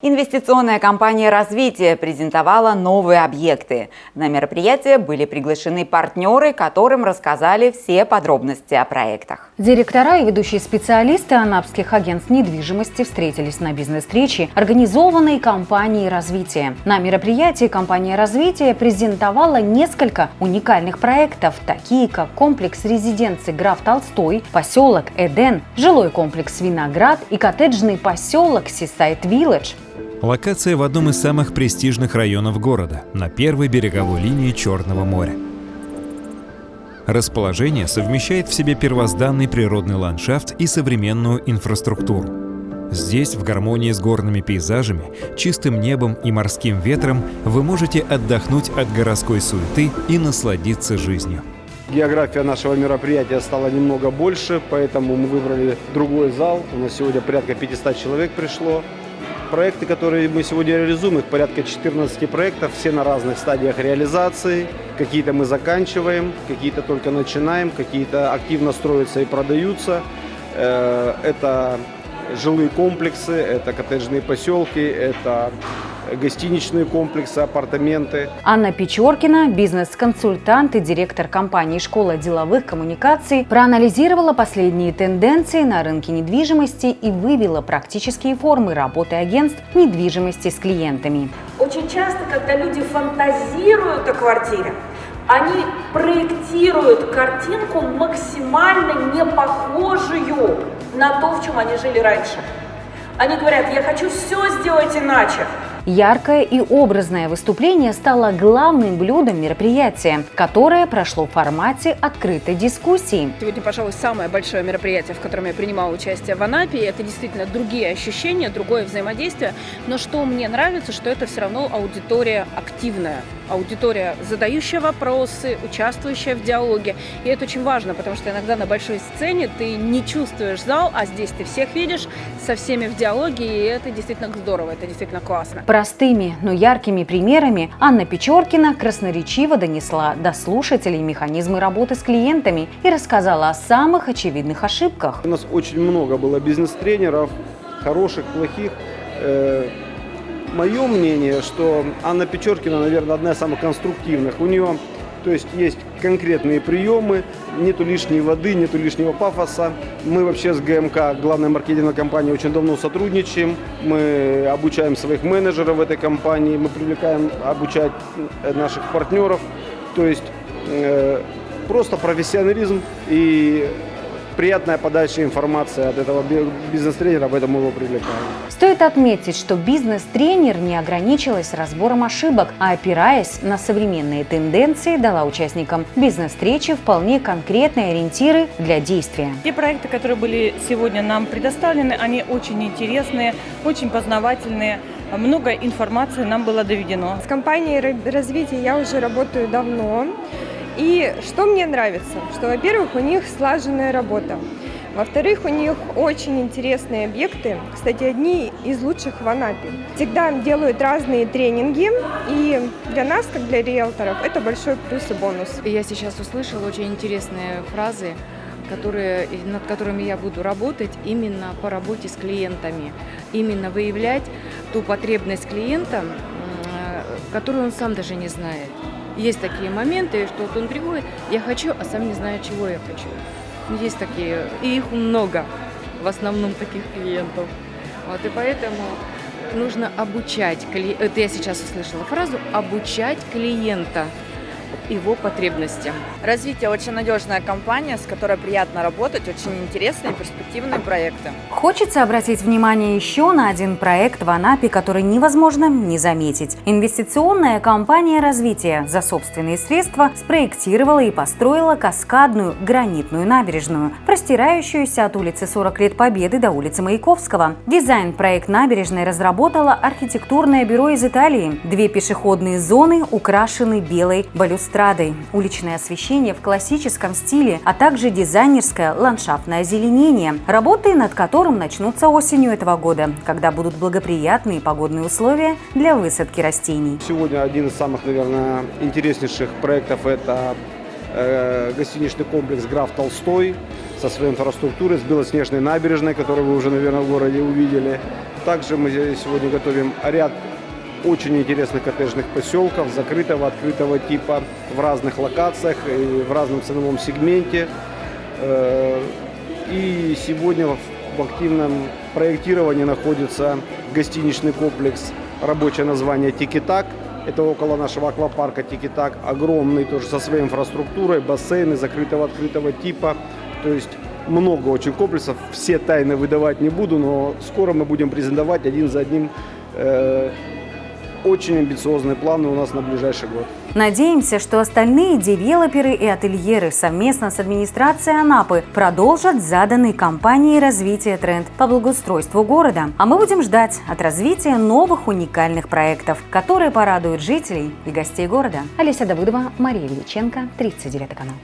Инвестиционная компания «Развитие» презентовала новые объекты. На мероприятие были приглашены партнеры, которым рассказали все подробности о проектах. Директора и ведущие специалисты анапских агентств недвижимости встретились на бизнес-встрече, организованной компанией «Развитие». На мероприятии компания «Развитие» презентовала несколько уникальных проектов, такие как комплекс резиденции «Граф Толстой», поселок «Эден», жилой комплекс «Виноград» и коттеджный поселок «Сисайт Вилледж». Локация в одном из самых престижных районов города, на первой береговой линии Черного моря. Расположение совмещает в себе первозданный природный ландшафт и современную инфраструктуру. Здесь, в гармонии с горными пейзажами, чистым небом и морским ветром, вы можете отдохнуть от городской суеты и насладиться жизнью. География нашего мероприятия стала немного больше, поэтому мы выбрали другой зал. У нас сегодня порядка 500 человек пришло. Проекты, которые мы сегодня реализуем, их порядка 14 проектов, все на разных стадиях реализации. Какие-то мы заканчиваем, какие-то только начинаем, какие-то активно строятся и продаются. Э, это жилые комплексы, это коттеджные поселки, это гостиничные комплексы, апартаменты. Анна Печоркина, бизнес-консультант и директор компании «Школа деловых коммуникаций», проанализировала последние тенденции на рынке недвижимости и вывела практические формы работы агентств недвижимости с клиентами. Очень часто, когда люди фантазируют о квартире, они проектируют картинку максимально не похожую на то, в чем они жили раньше. Они говорят, я хочу все сделать иначе. Яркое и образное выступление стало главным блюдом мероприятия, которое прошло в формате открытой дискуссии. Сегодня, пожалуй, самое большое мероприятие, в котором я принимала участие в Анапе. Это действительно другие ощущения, другое взаимодействие. Но что мне нравится, что это все равно аудитория активная аудитория, задающая вопросы, участвующая в диалоге. И это очень важно, потому что иногда на большой сцене ты не чувствуешь зал, а здесь ты всех видишь, со всеми в диалоге, и это действительно здорово, это действительно классно. Простыми, но яркими примерами Анна Печоркина красноречиво донесла до слушателей механизмы работы с клиентами и рассказала о самых очевидных ошибках. У нас очень много было бизнес-тренеров, хороших, плохих, э, мое мнение, что Анна Печоркина, наверное, одна из самых конструктивных. У нее то есть есть конкретные приемы, нету лишней воды, нету лишнего пафоса. Мы вообще с ГМК, главной маркетинговой компанией, очень давно сотрудничаем. Мы обучаем своих менеджеров в этой компании, мы привлекаем обучать наших партнеров. То есть э, просто профессионализм и приятная подача информации от этого бизнес-тренера, поэтому его привлекаем. Стоит отметить, что бизнес-тренер не ограничилась разбором ошибок, а опираясь на современные тенденции, дала участникам бизнес-встречи вполне конкретные ориентиры для действия. Те проекты, которые были сегодня нам предоставлены, они очень интересные, очень познавательные. Много информации нам было доведено. С компанией развития я уже работаю давно. И что мне нравится? Что, во-первых, у них слаженная работа. Во-вторых, у них очень интересные объекты, кстати, одни из лучших в Анапе. Всегда делают разные тренинги, и для нас, как для риэлторов, это большой плюс и бонус. Я сейчас услышала очень интересные фразы, которые, над которыми я буду работать именно по работе с клиентами. Именно выявлять ту потребность клиента, которую он сам даже не знает. Есть такие моменты, что вот он приходит, я хочу, а сам не знаю, чего я хочу. Есть такие, и их много, в основном таких клиентов. Вот, и поэтому нужно обучать, это я сейчас услышала фразу, обучать клиента его потребностям. Развитие очень надежная компания, с которой приятно работать, очень интересные перспективные проекты. Хочется обратить внимание еще на один проект в Анапе, который невозможно не заметить. Инвестиционная компания развития за собственные средства спроектировала и построила каскадную гранитную набережную, простирающуюся от улицы 40 лет Победы до улицы Маяковского. Дизайн проект набережной разработала архитектурное бюро из Италии. Две пешеходные зоны украшены белой балюстрадой балюстрадой, уличное освещение в классическом стиле, а также дизайнерское ландшафтное озеленение, работы над которым начнутся осенью этого года, когда будут благоприятные погодные условия для высадки растений. Сегодня один из самых, наверное, интереснейших проектов – это э, гостиничный комплекс «Граф Толстой» со своей инфраструктурой, с белоснежной набережной, которую вы уже, наверное, в городе увидели. Также мы сегодня готовим ряд очень интересных коттеджных поселков закрытого, открытого типа в разных локациях и в разном ценовом сегменте. Э, и сегодня в активном проектировании находится гостиничный комплекс, рабочее название «Тикитак». Это около нашего аквапарка «Тикитак». Огромный, тоже со своей инфраструктурой, бассейны закрытого, открытого типа. То есть много очень комплексов. Все тайны выдавать не буду, но скоро мы будем презентовать один за одним э, очень амбициозные планы у нас на ближайший год. Надеемся, что остальные девелоперы и ательеры совместно с администрацией Анапы продолжат заданный компанией развития тренд по благоустройству города. А мы будем ждать от развития новых уникальных проектов, которые порадуют жителей и гостей города. Олеся Давыдова, Мария Величенко, 39 канал.